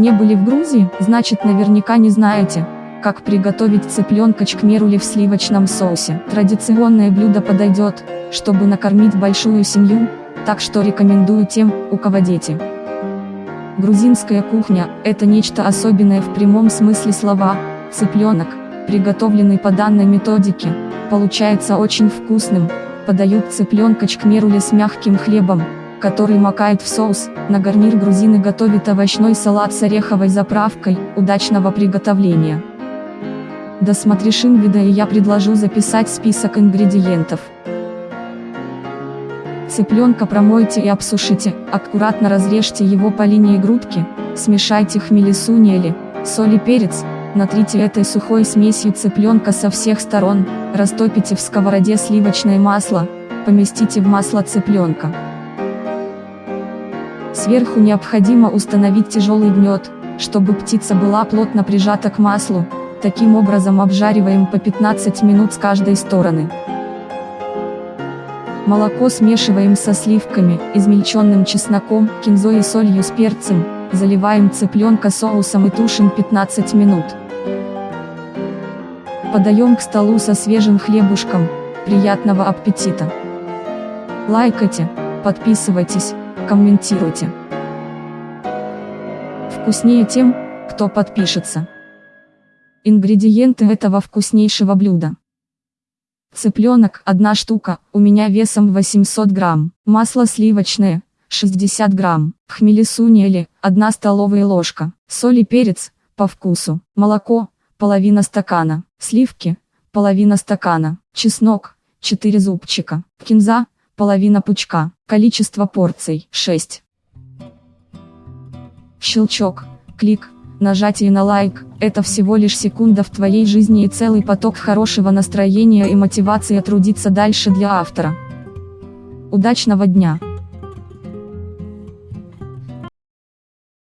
Не были в Грузии, значит наверняка не знаете, как приготовить цыпленка чкмерули в сливочном соусе. Традиционное блюдо подойдет, чтобы накормить большую семью, так что рекомендую тем, у кого дети. Грузинская кухня – это нечто особенное в прямом смысле слова, цыпленок, приготовленный по данной методике, получается очень вкусным, подают цыпленка чкмерули с мягким хлебом, который макает в соус, на гарнир грузины готовят овощной салат с ореховой заправкой, удачного приготовления. Досмотришь вида и я предложу записать список ингредиентов. Цыпленка промойте и обсушите, аккуратно разрежьте его по линии грудки, смешайте хмели сунели, соль и перец, натрите этой сухой смесью цыпленка со всех сторон, растопите в сковороде сливочное масло, поместите в масло цыпленка. Сверху необходимо установить тяжелый гнет, чтобы птица была плотно прижата к маслу, таким образом обжариваем по 15 минут с каждой стороны. Молоко смешиваем со сливками, измельченным чесноком, кинзой и солью с перцем, заливаем цыпленка соусом и тушим 15 минут. Подаем к столу со свежим хлебушком, приятного аппетита! Лайкайте, подписывайтесь, комментируйте. Вкуснее тем, кто подпишется. Ингредиенты этого вкуснейшего блюда. Цыпленок, одна штука, у меня весом 800 грамм. Масло сливочное, 60 грамм. Хмели сунели, 1 столовая ложка. Соль и перец, по вкусу. Молоко, половина стакана. Сливки, половина стакана. Чеснок, 4 зубчика. Кинза, половина пучка. Количество порций 6. Щелчок, клик, нажатие на лайк – это всего лишь секунда в твоей жизни и целый поток хорошего настроения и мотивации трудиться дальше для автора. Удачного дня!